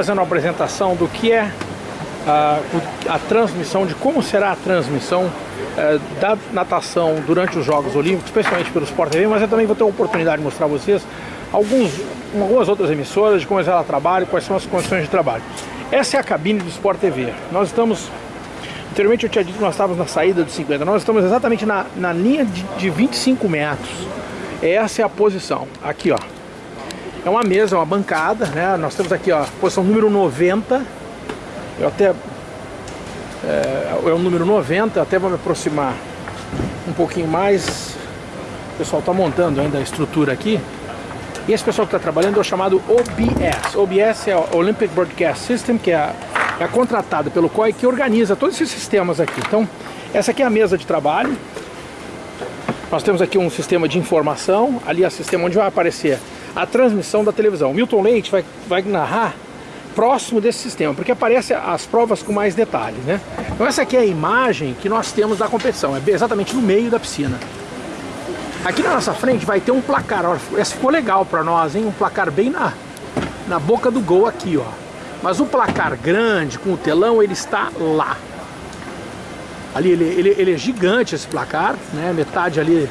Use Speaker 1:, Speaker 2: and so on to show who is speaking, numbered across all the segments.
Speaker 1: fazendo uma apresentação do que é a, a transmissão, de como será a transmissão é, da natação durante os Jogos Olímpicos, especialmente pelo Sport TV, mas eu também vou ter a oportunidade de mostrar a vocês alguns, algumas outras emissoras, de como ela trabalha, quais são as condições de trabalho. Essa é a cabine do Sport TV. Nós estamos, anteriormente eu tinha dito que nós estávamos na saída dos 50, nós estamos exatamente na, na linha de, de 25 metros. Essa é a posição, aqui ó. É uma mesa, uma bancada, né? Nós temos aqui ó, posição número 90. Eu até é, é o número 90, até vou me aproximar um pouquinho mais. O pessoal está montando ainda a estrutura aqui. E esse pessoal que está trabalhando é o chamado OBS. OBS é o Olympic Broadcast System, que é é a contratada pelo COI que organiza todos esses sistemas aqui. Então, essa aqui é a mesa de trabalho. Nós temos aqui um sistema de informação, ali é o sistema onde vai aparecer a transmissão da televisão. Milton Leite vai, vai narrar próximo desse sistema, porque aparece as provas com mais detalhes, né? Então essa aqui é a imagem que nós temos da competição, é exatamente no meio da piscina. Aqui na nossa frente vai ter um placar, ó, essa ficou legal para nós, hein? Um placar bem na, na boca do gol aqui, ó. Mas o placar grande, com o telão, ele está lá. Ali, ele, ele, ele é gigante esse placar, né? Metade ali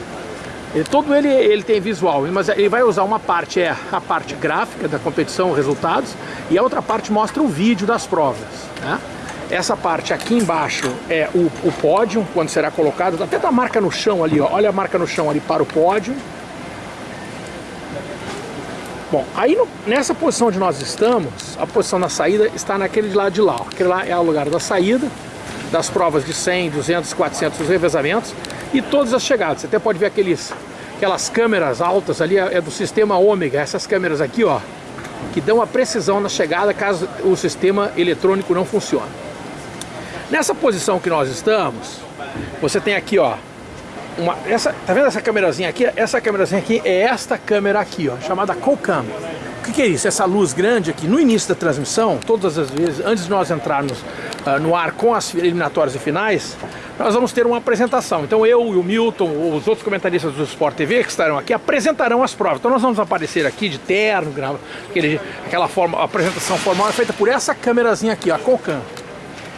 Speaker 1: todo ele, ele tem visual, mas ele vai usar uma parte, é a parte gráfica da competição, resultados, e a outra parte mostra o vídeo das provas. Né? Essa parte aqui embaixo é o, o pódio, quando será colocado, até a marca no chão ali, ó, olha a marca no chão ali para o pódio. Bom, aí no, nessa posição onde nós estamos, a posição da saída está naquele de lado de lá. Ó. Aquele lá é o lugar da saída, das provas de 100, 200, 400 revezamentos e todas as chegadas. Você até pode ver aqueles, aquelas câmeras altas ali, é, do sistema ômega, essas câmeras aqui, ó, que dão a precisão na chegada caso o sistema eletrônico não funcione. Nessa posição que nós estamos, você tem aqui, ó, uma, essa, tá vendo essa câmerazinha aqui? Essa câmerazinha aqui é esta câmera aqui, ó, chamada CoCam. O que, que, é isso? Essa luz grande aqui, no início da transmissão, todas as vezes, antes de nós entrarmos uh, no ar com as eliminatórias e finais, nós vamos ter uma apresentação. Então eu e o Milton, os outros comentaristas do Sport TV que estarão aqui, apresentarão as provas. Então nós vamos aparecer aqui de terno, aquele, aquela forma, apresentação formal é feita por essa câmerazinha aqui, a Cocan.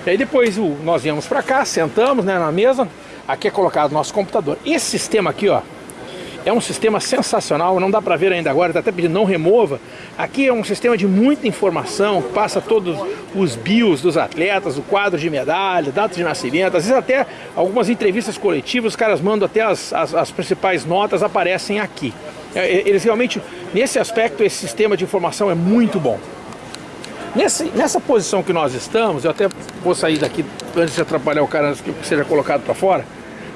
Speaker 1: E aí depois o, nós viemos para cá, sentamos né, na mesa, aqui é colocado o nosso computador. Esse sistema aqui, ó, é um sistema sensacional, não dá para ver ainda agora, está até pedindo não remova. Aqui é um sistema de muita informação, passa todos os bios dos atletas, o quadro de medalha, data de nascimento, às vezes até algumas entrevistas coletivas, os caras mandam até as, as, as principais notas, aparecem aqui. É, eles realmente, nesse aspecto, esse sistema de informação é muito bom. Nesse, nessa posição que nós estamos, eu até vou sair daqui antes de atrapalhar o cara antes que seja colocado para fora,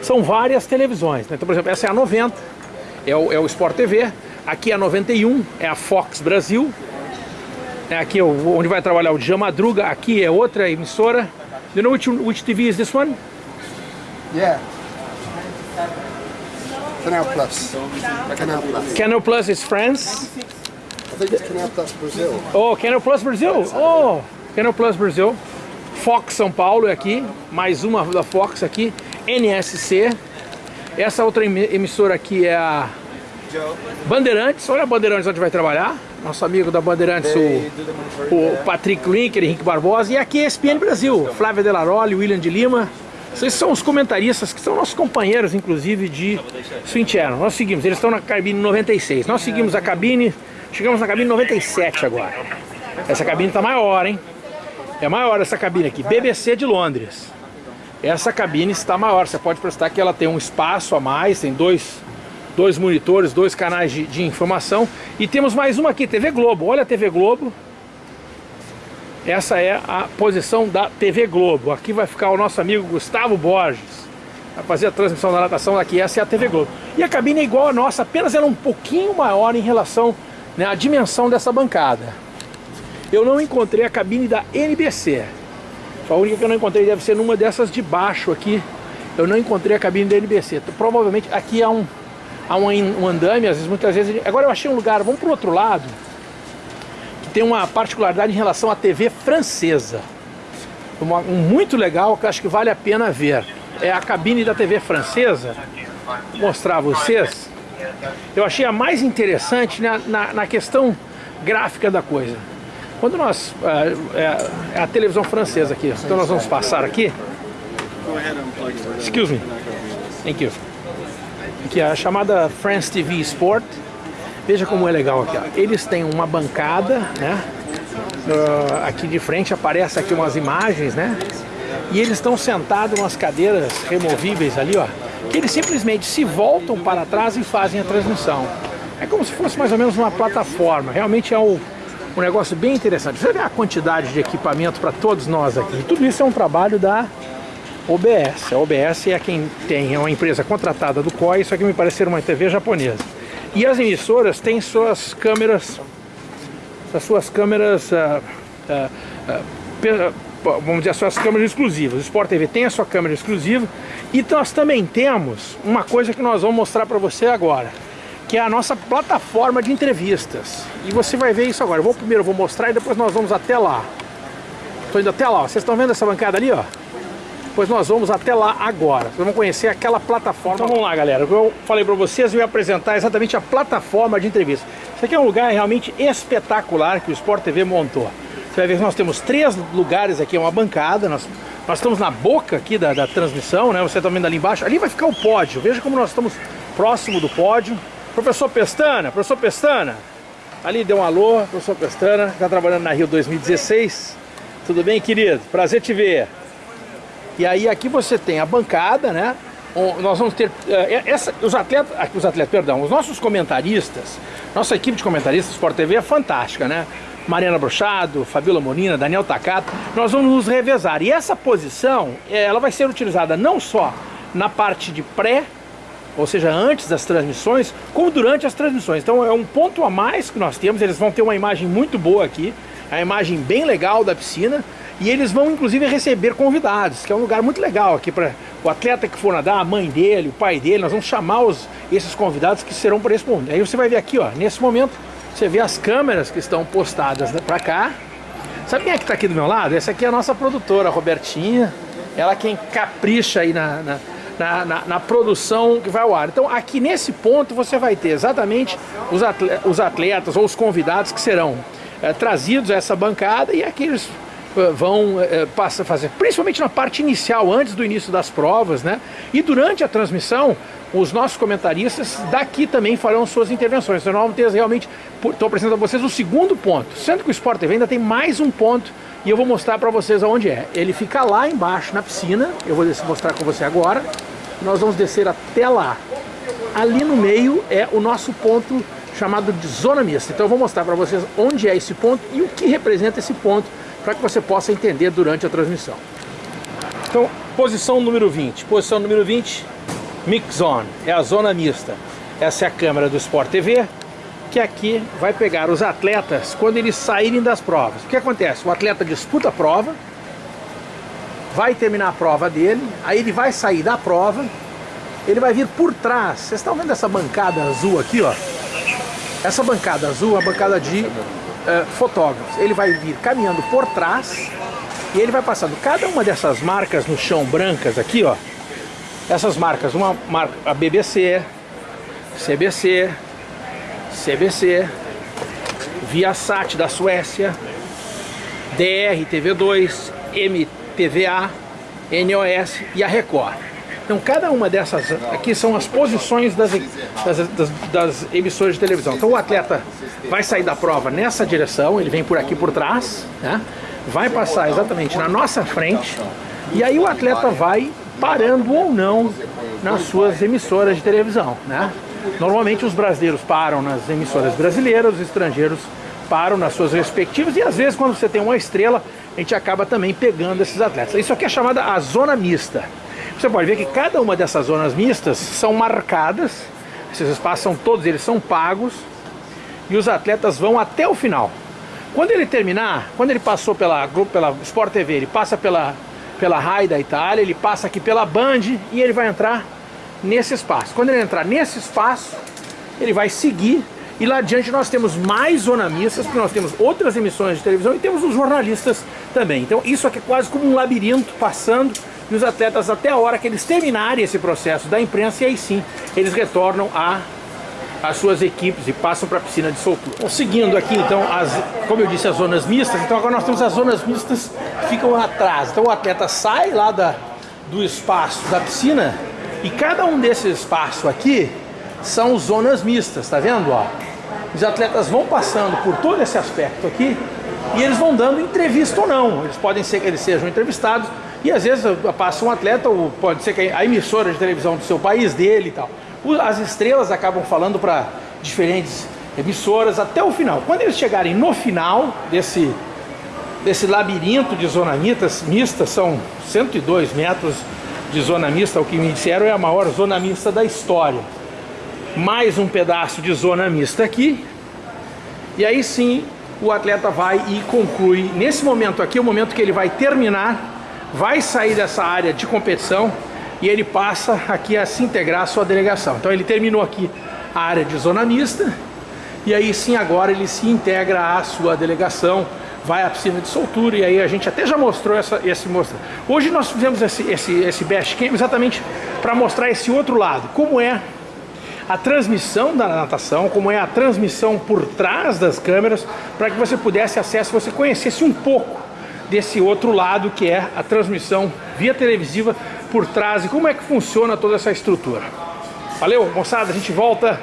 Speaker 1: são várias televisões. Né? Então, por exemplo, essa é a 90, é o, é o Sport TV, aqui é a 91, é a Fox Brasil, é aqui onde vai trabalhar o Djan Madruga, aqui é outra emissora. Do you know which, which TV is this one?
Speaker 2: Yeah. Canal Plus. Canal Plus.
Speaker 1: Canal Plus is France.
Speaker 2: I think it's Canal Plus Brazil.
Speaker 1: Oh, Canal Plus Brasil. Oh, Canal Plus Brasil. Fox São Paulo é aqui, mais uma da Fox aqui. NSC. Essa outra emissora aqui é a Bandeirantes. Olha a Bandeirantes onde vai trabalhar. Nosso amigo da Bandeirantes, o, o Patrick Linker, Henrique Barbosa. E aqui é ESPN Brasil, Flávia Delaroli, William de Lima. Esses são os comentaristas que são nossos companheiros, inclusive, de Swing Nós seguimos, eles estão na cabine 96. Nós seguimos a cabine, chegamos na cabine 97 agora. Essa cabine está maior, hein? É maior essa cabine aqui, BBC de Londres. Essa cabine está maior, você pode prestar que ela tem um espaço a mais, tem dois, dois monitores, dois canais de, de informação. E temos mais uma aqui, TV Globo. Olha a TV Globo. Essa é a posição da TV Globo. Aqui vai ficar o nosso amigo Gustavo Borges. Vai fazer a transmissão da natação aqui. Essa é a TV Globo. E a cabine é igual a nossa, apenas ela é um pouquinho maior em relação né, à dimensão dessa bancada. Eu não encontrei a cabine da NBC. A única que eu não encontrei deve ser numa dessas de baixo aqui. Eu não encontrei a cabine da NBC. Provavelmente aqui há um, há um, um andame, às vezes, muitas vezes... Agora eu achei um lugar, vamos para o outro lado, que tem uma particularidade em relação à TV francesa. Um muito legal que acho que vale a pena ver. É a cabine da TV francesa. Vou mostrar a vocês. Eu achei a mais interessante na, na, na questão gráfica da coisa. Quando nós... É, é, é a televisão francesa aqui. Então nós vamos passar aqui. Excuse me. Thank you. Aqui a chamada France TV Sport. Veja como é legal aqui. Ó. Eles têm uma bancada, né? Uh, aqui de frente aparece aqui umas imagens, né? E eles estão sentados nas cadeiras removíveis ali, ó. Que eles simplesmente se voltam para trás e fazem a transmissão. É como se fosse mais ou menos uma plataforma. Realmente é um, um negócio bem interessante. Você vê a quantidade de equipamento para todos nós aqui. Tudo isso é um trabalho da OBS. A OBS é quem tem, é uma empresa contratada do COI, isso aqui me parece ser uma TV japonesa. E as emissoras têm suas câmeras, as suas câmeras, uh, uh, uh, vamos dizer, as suas câmeras exclusivas. O Sport TV tem a sua câmera exclusiva e nós também temos uma coisa que nós vamos mostrar para você agora, que é a nossa plataforma de entrevistas. E você vai ver isso agora. Eu vou primeiro vou mostrar e depois nós vamos até lá. Estou indo até lá. Vocês estão vendo essa bancada ali, ó? Pois nós vamos até lá agora. Vocês vão conhecer aquela plataforma. Então vamos lá, galera. Eu falei para vocês, eu ia apresentar exatamente a plataforma de entrevista. Isso aqui é um lugar realmente espetacular que o Sport TV montou. Você vai ver que nós temos três lugares aqui, uma bancada, nós, nós estamos na boca aqui da, da transmissão, né? Você está vendo ali embaixo. Ali vai ficar o pódio. Veja como nós estamos próximo do pódio. Professor Pestana, professor Pestana, ali deu um alô, professor Pestana, está trabalhando na Rio 2016. Tudo bem, querido? Prazer te ver. E aí aqui você tem a bancada, né? Nós vamos ter uh, essa, os atletas, os atletas, perdão, os nossos comentaristas, nossa equipe de comentaristas Sport TV é fantástica, né? Mariana Brochado, Fabiola Molina, Daniel Takato, nós vamos nos revezar. E essa posição, eh, ela vai ser utilizada não só na parte de pré, ou seja, antes das transmissões, como durante as transmissões. Então é um ponto a mais que nós temos, eles vão ter uma imagem muito boa aqui, a imagem bem legal da piscina, e eles vão inclusive receber convidados, que é um lugar muito legal aqui para o atleta que for nadar, a mãe dele, o pai dele, nós vamos chamar os, esses convidados que serão para esse momento. Aí você vai ver aqui, ó, nesse momento, você vê as câmeras que estão postadas para cá. Sabe quem é que está aqui do meu lado? Essa aqui é a nossa produtora, a Robertinha. Ela é quem capricha aí na, na na, na, na, produção que vai ao ar. Então aqui nesse ponto você vai ter exatamente os atletas, os atletas ou os convidados que serão é, trazidos a essa bancada e aqueles vão é, passa a fazer, principalmente na parte inicial, antes do início das provas, né? E durante a transmissão, os nossos comentaristas daqui também farão suas intervenções. Então nós vamos ter realmente, estou apresentando a vocês o segundo ponto, sendo que o Sport TV ainda tem mais um ponto e eu vou mostrar para vocês aonde é. Ele fica lá embaixo na piscina, eu vou mostrar com você agora, nós vamos descer até lá. Ali no meio é o nosso ponto chamado de zona mista. Então eu vou mostrar para vocês onde é esse ponto e o que representa esse ponto para que você possa entender durante a transmissão. Então, posição número 20. Posição número 20, Mix Zone, é a zona mista. Essa é a câmera do Sport TV, que aqui vai pegar os atletas quando eles saírem das provas. O que acontece? O atleta disputa a prova, vai terminar a prova dele, aí ele vai sair da prova, ele vai vir por trás. Vocês estão vendo essa bancada azul aqui, ó? Essa bancada azul é a bancada de uh, fotógrafos. Ele vai vir caminhando por trás e ele vai passando cada uma dessas marcas no chão brancas aqui, ó. Essas marcas, uma marca, a BBC, CBC, CBC, Viasat da Suécia, DR TV2, MTVA, NOS e a Record. Então cada uma dessas aqui são as posições das, das, das, das, emissoras de televisão. Então o atleta vai sair da prova nessa direção, ele vem por aqui por trás, né? vai passar exatamente na nossa frente, e aí o atleta vai parando ou não nas suas emissoras de televisão. Né? Normalmente os brasileiros param nas emissoras brasileiras, os estrangeiros param nas suas respectivas, e às vezes quando você tem uma estrela, a gente acaba também pegando esses atletas. Isso aqui é chamada a zona mista. Você pode ver que cada uma dessas zonas mistas são marcadas, esses espaços são todos eles são pagos e os atletas vão até o final. Quando ele terminar, quando ele passou pela, pela Sport TV, ele passa pela, pela RAI da Itália, ele passa aqui pela Band e ele vai entrar nesse espaço. Quando ele entrar nesse espaço, ele vai seguir e lá adiante nós temos mais zonamistas, porque nós temos outras emissões de televisão e temos os jornalistas também. Então isso aqui é quase como um labirinto passando e os atletas até a hora que eles terminarem esse processo da imprensa e aí sim eles retornam à, as suas equipes e passam para a piscina de soltura. Bom, seguindo aqui, então, as, como eu disse, as zonas mistas, então agora nós temos as zonas mistas que ficam atrás. Então o atleta sai lá da, do espaço da piscina e cada um desses espaços aqui são zonas mistas, tá vendo? Ó? Os atletas vão passando por todo esse aspecto aqui e eles vão dando entrevista ou não. Eles podem ser que eles sejam entrevistados e às vezes passa um atleta, ou pode ser que a emissora de televisão do seu país, dele e tal. As estrelas acabam falando para diferentes emissoras até o final. Quando eles chegarem no final desse, desse labirinto de zona mista, são 102 metros de zona mista, o que me disseram é a maior zona mista da história. Mais um pedaço de zona mista aqui. E aí sim o atleta vai e conclui. Nesse momento aqui, é o momento que ele vai terminar, vai sair dessa área de competição e ele passa aqui a se integrar à sua delegação. Então ele terminou aqui a área de zona mista e aí sim agora ele se integra à sua delegação vai à piscina de soltura e aí a gente até já mostrou essa, esse mostra. Hoje nós fizemos esse, esse, esse best camp exatamente para mostrar esse outro lado, como é a transmissão da natação, como é a transmissão por trás das câmeras, para que você pudesse acesso, você conhecesse um pouco desse outro lado que é a transmissão via televisiva por trás e como é que funciona toda essa estrutura. Valeu, moçada, a gente volta.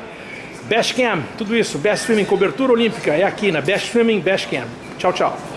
Speaker 1: Best Cam, tudo isso, Best Swimming, cobertura olímpica, é aqui na Best Swimming, Best Cam. Tchau, tchau.